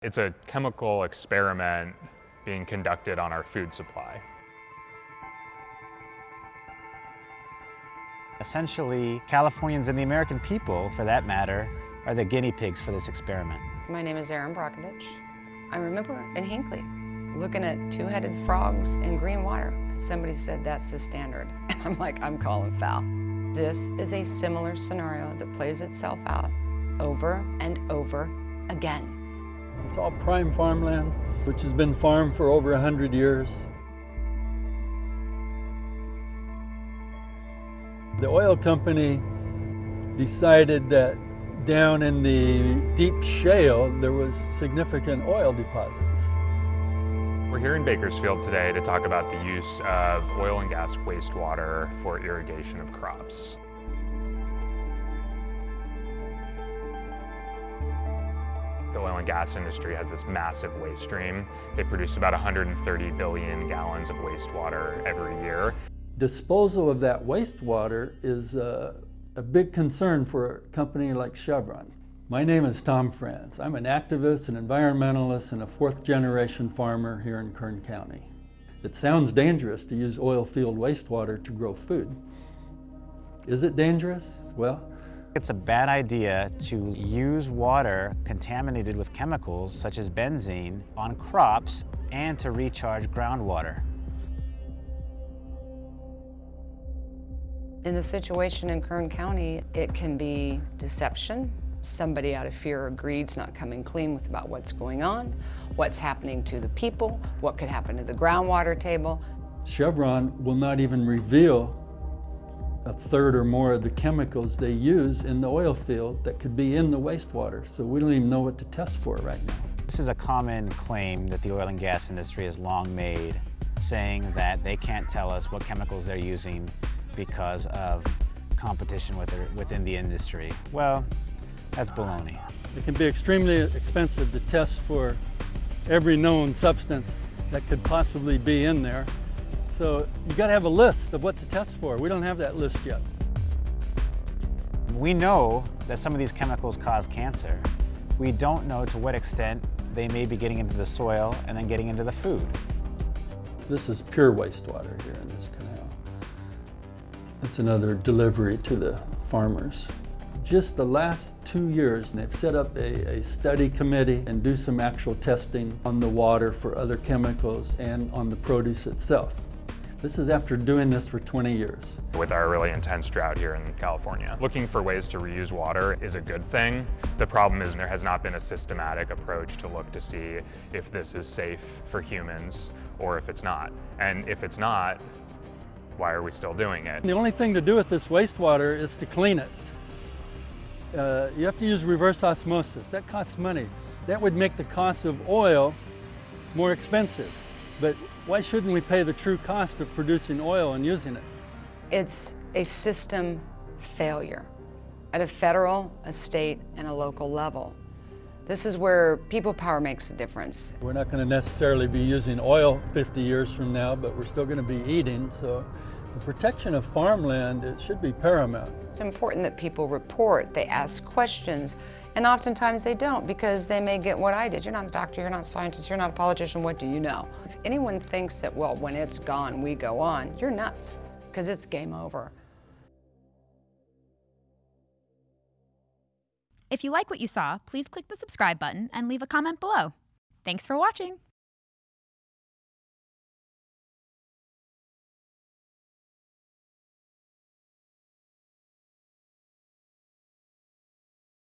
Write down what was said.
It's a chemical experiment being conducted on our food supply. Essentially, Californians and the American people, for that matter, are the guinea pigs for this experiment. My name is Erin Brockovich. I remember in Hinkley looking at two-headed frogs in green water. Somebody said that's the standard. And I'm like, I'm calling foul. This is a similar scenario that plays itself out over and over again. It's all prime farmland, which has been farmed for over 100 years. The oil company decided that down in the deep shale, there was significant oil deposits. We're here in Bakersfield today to talk about the use of oil and gas wastewater for irrigation of crops. The oil and gas industry has this massive waste stream. They produce about 130 billion gallons of wastewater every year. Disposal of that wastewater is a, a big concern for a company like Chevron. My name is Tom Frantz. I'm an activist, an environmentalist, and a fourth generation farmer here in Kern County. It sounds dangerous to use oil field wastewater to grow food. Is it dangerous? Well, it's a bad idea to use water contaminated with chemicals such as benzene on crops and to recharge groundwater. In the situation in Kern County, it can be deception, somebody out of fear or greed's not coming clean with about what's going on, what's happening to the people, what could happen to the groundwater table. Chevron will not even reveal a third or more of the chemicals they use in the oil field that could be in the wastewater. So we don't even know what to test for right now. This is a common claim that the oil and gas industry has long made, saying that they can't tell us what chemicals they're using because of competition within the industry. Well, that's baloney. It can be extremely expensive to test for every known substance that could possibly be in there. So you got to have a list of what to test for. We don't have that list yet. We know that some of these chemicals cause cancer. We don't know to what extent they may be getting into the soil and then getting into the food. This is pure wastewater here in this canal. It's another delivery to the farmers. Just the last two years, and they've set up a, a study committee and do some actual testing on the water for other chemicals and on the produce itself. This is after doing this for 20 years. With our really intense drought here in California, looking for ways to reuse water is a good thing. The problem is there has not been a systematic approach to look to see if this is safe for humans or if it's not. And if it's not, why are we still doing it? The only thing to do with this wastewater is to clean it. Uh, you have to use reverse osmosis. That costs money. That would make the cost of oil more expensive. But why shouldn't we pay the true cost of producing oil and using it? It's a system failure at a federal, a state, and a local level. This is where people power makes a difference. We're not going to necessarily be using oil 50 years from now, but we're still going to be eating, so the protection of farmland, it should be paramount. It's important that people report, they ask questions, and oftentimes they don't because they may get what I did. You're not a doctor, you're not a scientist, you're not a politician, what do you know? If anyone thinks that, well, when it's gone, we go on, you're nuts, because it's game over. If you like what you saw, please click the subscribe button and leave a comment below. Thanks for watching.